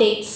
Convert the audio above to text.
updates.